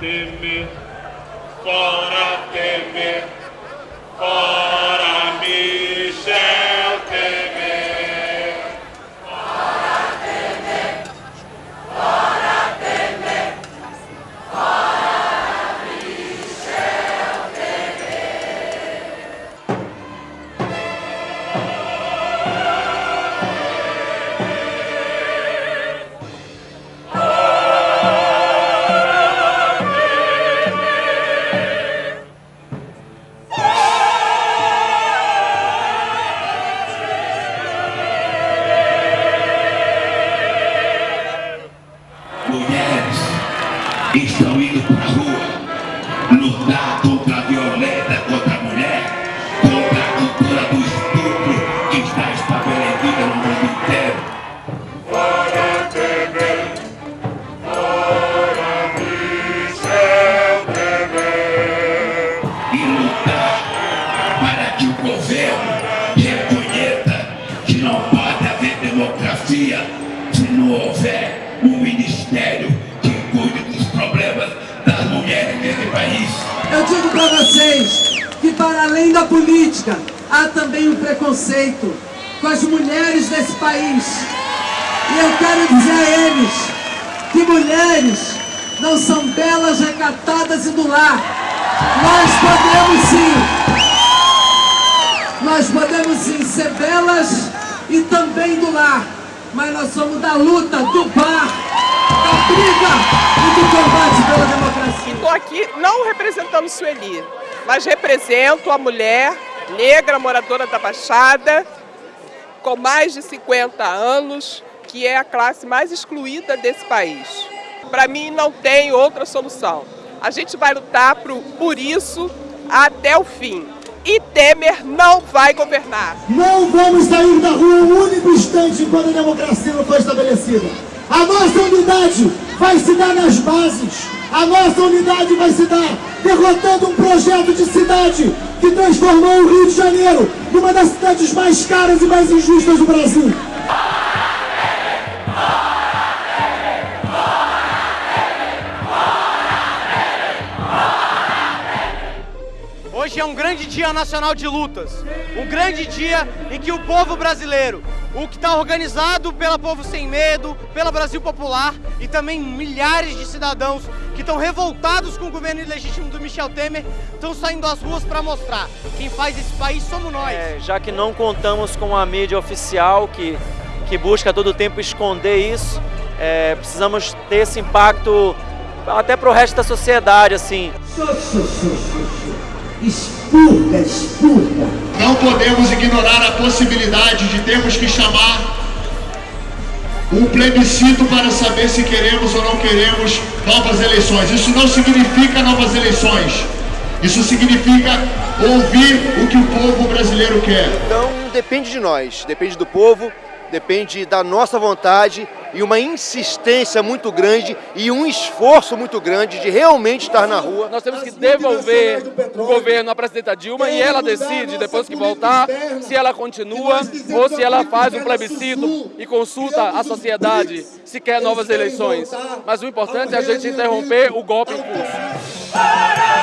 Temer, fora Temer, fora estão indo para a rua lutar contra a violência contra a mulher, contra a cultura do estupro que está estabelecida no mundo inteiro. Fora Temer, fora Michel Temer. E lutar para que o governo reconheça que não pode haver democracia se não houver Eu digo para vocês que para além da política há também um preconceito com as mulheres desse país. E eu quero dizer a eles que mulheres não são belas, recatadas e do lar. Nós podemos sim. Nós podemos sim ser belas e também do lar. Mas nós somos da luta, do bar, briga e do combate pela democracia. Estou aqui não representando Sueli, mas represento a mulher negra moradora da Baixada, com mais de 50 anos, que é a classe mais excluída desse país. Para mim não tem outra solução. A gente vai lutar por, por isso até o fim. E Temer não vai governar. Não vamos sair da rua um único instante enquanto a democracia não for estabelecida. A nossa unidade vai se dar nas bases. A nossa unidade vai se dar derrotando um projeto de cidade que transformou o Rio de Janeiro numa das cidades mais caras e mais injustas do Brasil. Hoje é um grande dia nacional de lutas, um grande dia em que o povo brasileiro, o que está organizado pela Povo Sem Medo, pela Brasil Popular e também milhares de cidadãos que estão revoltados com o governo ilegítimo do Michel Temer, estão saindo às ruas para mostrar quem faz esse país somos nós. É, já que não contamos com a mídia oficial que, que busca todo tempo esconder isso, é, precisamos ter esse impacto até para o resto da sociedade, assim. Expurga, expurga. Não podemos ignorar a possibilidade de termos que chamar um plebiscito para saber se queremos ou não queremos novas eleições. Isso não significa novas eleições. Isso significa ouvir o que o povo brasileiro quer. Então depende de nós, depende do povo, depende da nossa vontade e uma insistência muito grande e um esforço muito grande de realmente estar na rua. Nós temos que devolver o governo à presidenta Dilma e ela decide, depois que voltar, se ela continua ou se ela faz um plebiscito e consulta a sociedade se quer novas eleições. Mas o importante é a gente interromper o golpe em curso.